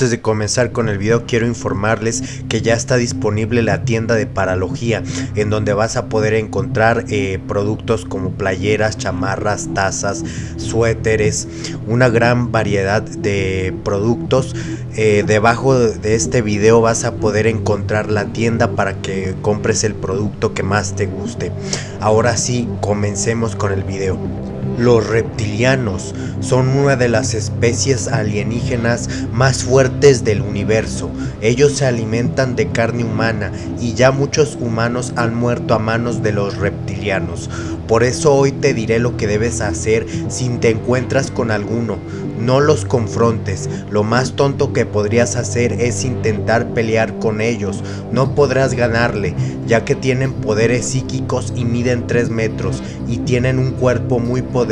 Antes de comenzar con el video quiero informarles que ya está disponible la tienda de Paralogía en donde vas a poder encontrar eh, productos como playeras, chamarras, tazas, suéteres, una gran variedad de productos. Eh, debajo de este video vas a poder encontrar la tienda para que compres el producto que más te guste. Ahora sí, comencemos con el video. Los reptilianos son una de las especies alienígenas más fuertes del universo. Ellos se alimentan de carne humana y ya muchos humanos han muerto a manos de los reptilianos. Por eso hoy te diré lo que debes hacer si te encuentras con alguno. No los confrontes, lo más tonto que podrías hacer es intentar pelear con ellos. No podrás ganarle, ya que tienen poderes psíquicos y miden 3 metros y tienen un cuerpo muy poderoso.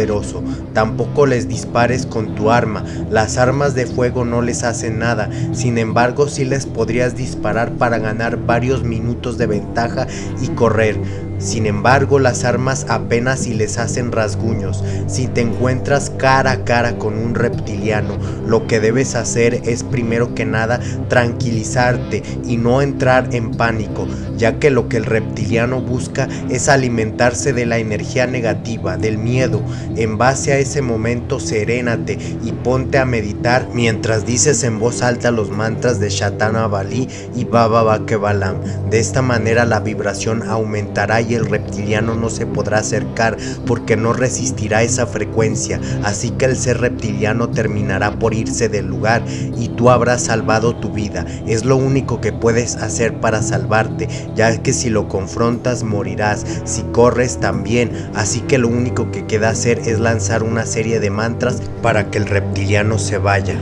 Tampoco les dispares con tu arma, las armas de fuego no les hacen nada, sin embargo sí les podrías disparar para ganar varios minutos de ventaja y correr. Sin embargo, las armas apenas si les hacen rasguños. Si te encuentras cara a cara con un reptiliano, lo que debes hacer es primero que nada tranquilizarte y no entrar en pánico, ya que lo que el reptiliano busca es alimentarse de la energía negativa, del miedo. En base a ese momento, serénate y ponte a meditar mientras dices en voz alta los mantras de Shatana Bali y Baba Bakebalam. De esta manera la vibración aumentará y el reptiliano no se podrá acercar porque no resistirá esa frecuencia, así que el ser reptiliano terminará por irse del lugar y tú habrás salvado tu vida. Es lo único que puedes hacer para salvarte, ya que si lo confrontas morirás, si corres también, así que lo único que queda hacer es lanzar una serie de mantras para que el reptiliano se vaya.